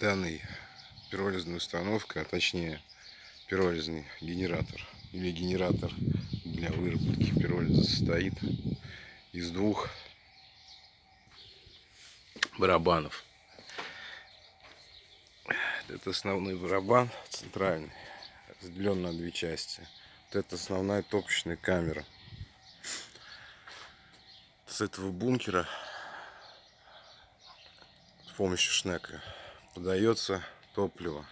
данной пиролизной установкой, а точнее пиролизный генератор или генератор для выработки пиролиза состоит из двух барабанов. Это основной барабан центральный, разделен на две части. Вот это основная топочная камера. С этого бункера с помощью шнека подается топливо.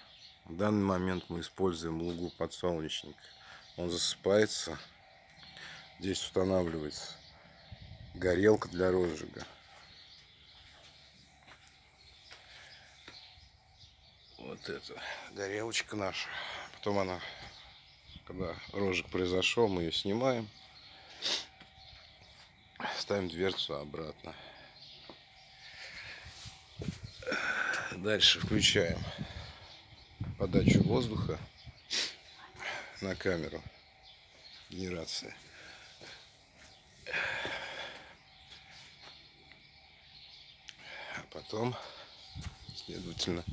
В данный момент мы используем лугу подсолнечник. Он засыпается. Здесь устанавливается горелка для розжига. Вот это горелочка наша. Потом она, когда розжиг произошел, мы ее снимаем. Ставим дверцу обратно. Дальше включаем подачу воздуха на камеру. Генерация. А потом, следовательно,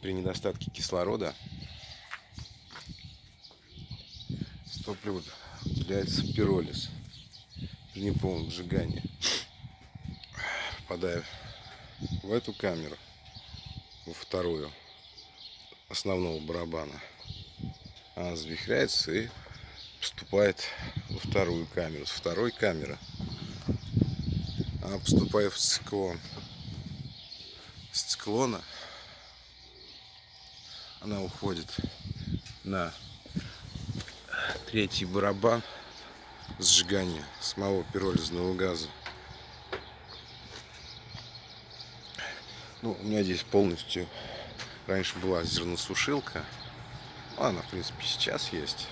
при недостатке кислорода с топлива пиролиз при неполном сжигании. Попадая в эту камеру, во вторую основного барабана, она завихряется и поступает во вторую камеру. С второй камеры она поступает в циклон. С циклона она уходит на третий барабан сжигания самого пиролизного газа. Ну, у меня здесь полностью раньше была зерносушилка. Она, в принципе, сейчас есть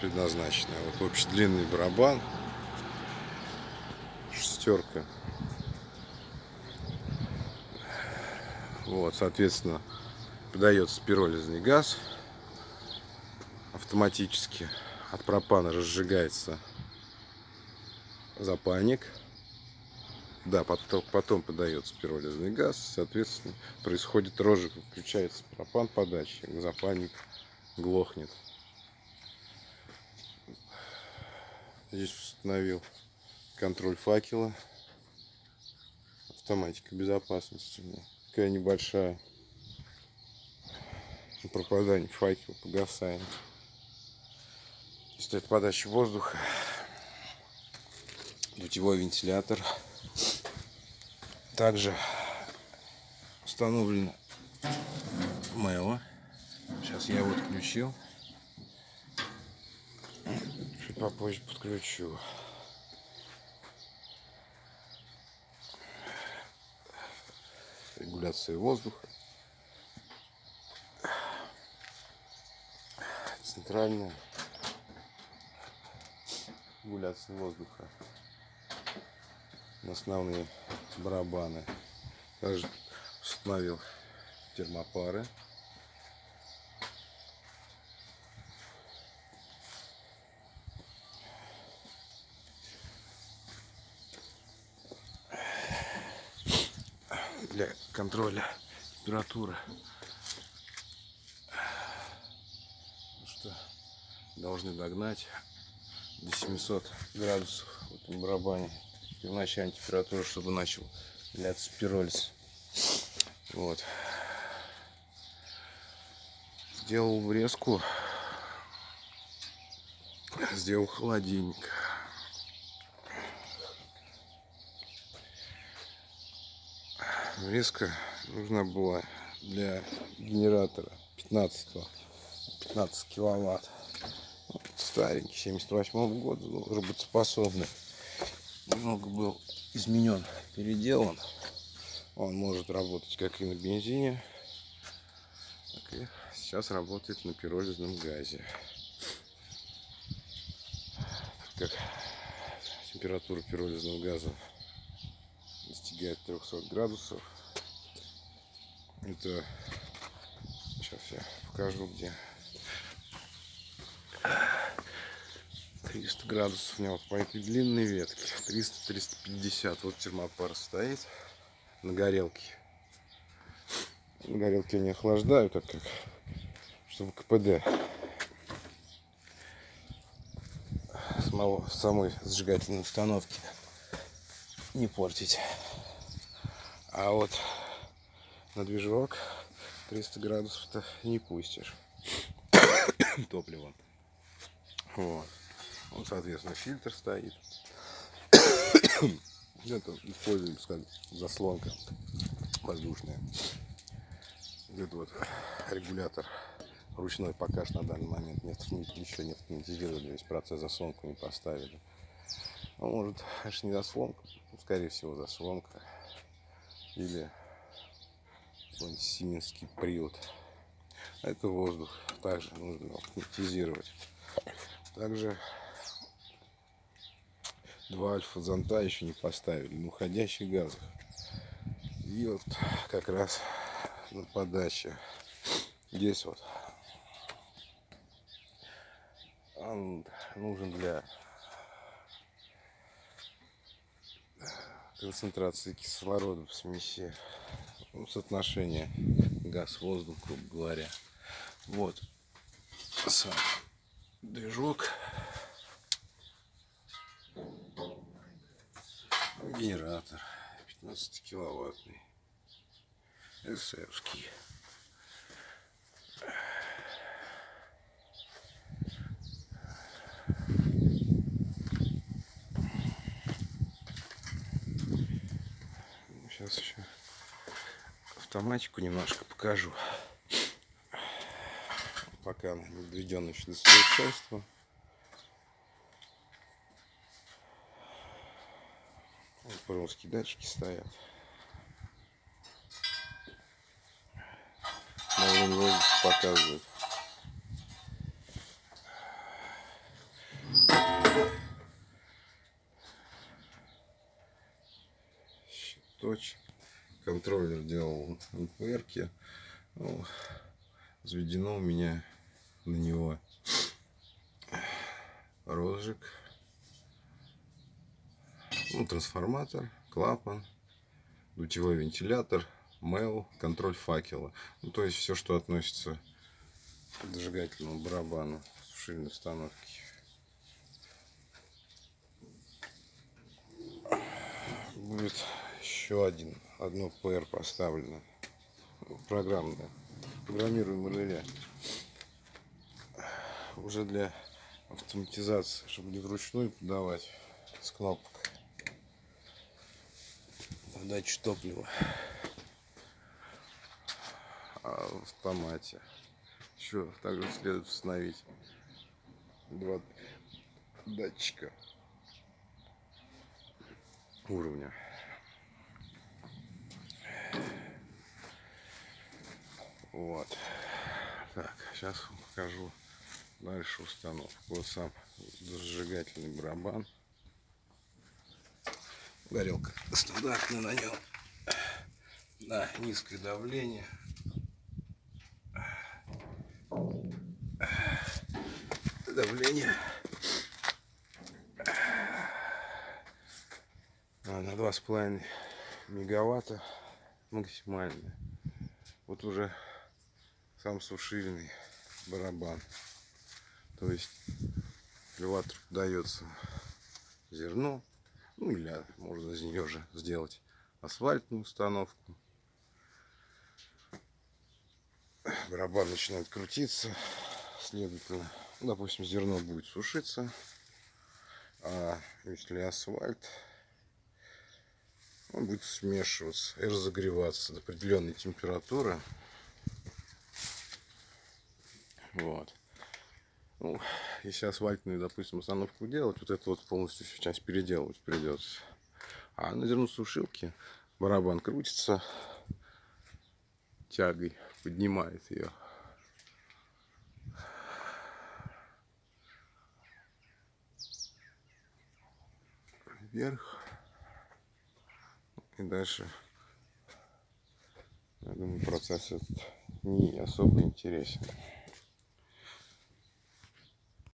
предназначенная. Вот общий длинный барабан. Шестерка. Вот, соответственно, подается пиролизный газ автоматически. От пропана разжигается запальник. Да, потом, потом подается пиролизный газ, соответственно, происходит розжиг, включается пропан подачи, запальник глохнет. Здесь установил контроль факела, автоматика безопасности, такая небольшая пропадание факела, погасание. Стоит подача воздуха, дутевой вентилятор. Также установлено МЭО. Сейчас я его отключил. Чуть попозже подключу. Регуляция воздуха. Центральная регуляция воздуха на основные барабаны. Также установил термопары. Для контроля температуры. что должны догнать до 700 градусов в этом барабане первоначальная температура, чтобы начал ляться пиролиз. Вот. Сделал врезку. Сделал холодильник. Врезка нужна была для генератора 15 15 киловатт старенький 78 -го года ну, работоспособный немного был изменен, переделан. Он может работать как и на бензине, так и сейчас работает на пиролизном газе. Так как температура пиролизного газа достигает 300 градусов, это сейчас я покажу где 300 градусов у меня вот по этой длинной ветке 300-350 вот термопар стоит на горелке. На горелке они охлаждают, так как, чтобы КПД самого, самой зажигательной установки не портить. А вот на движок 300 градусов-то не пустишь топливо. Вот. Вот, соответственно, фильтр стоит. Это используется как заслонка воздушная. Это вот регулятор ручной пока что на данный момент не еще не автоматизировали, весь процесс заслонку не поставили. Ну, может, аж не заслонка, ну, скорее всего заслонка. Или сименский привод. А это воздух. Также нужно автоматизировать. Также два альфа-зонта еще не поставили на уходящих газах. И вот как раз на подаче здесь вот он нужен для концентрации кислорода в смеси ну, соотношение газ-воздух, грубо говоря. Вот сам движок. Генератор 15 киловаттный. СРский. Сейчас еще автоматику немножко покажу. Пока доведена еще до совершенства. Вот русские датчики стоят. Показывает. Щиточек контроллер делал НПРки. Ну, заведено у меня на него розжиг, ну, трансформатор, клапан, дутевой вентилятор, мел, контроль факела. Ну, то есть все, что относится к зажигательному барабану сушильной установки. Будет еще один одно PR поставлено. Программное. Программируемое реле. Уже для автоматизации, чтобы не вручную подавать с кнопок. Подачу топлива. А в автомате. Еще также следует установить два датчика уровня. Вот. Так, сейчас покажу дальше установку. Вот сам зажигательный барабан. Горелка стандартная на нем. На низкое давление. Давление а, на два с половиной мегаватта максимальное. Вот уже сам сушильный барабан. То есть элеватор дается зерно, ну или можно из нее же сделать асфальтную установку. Барабан начинает крутиться, следовательно, допустим, зерно будет сушиться, а если асфальт, он будет смешиваться и разогреваться до определенной температуры. Вот. Ну, если асфальтную, допустим, установку делать, вот это вот полностью сейчас переделывать придется. А на зерносушилке барабан крутится тягой, поднимает ее. Вверх. И дальше, я думаю, процесс этот не особо интересен.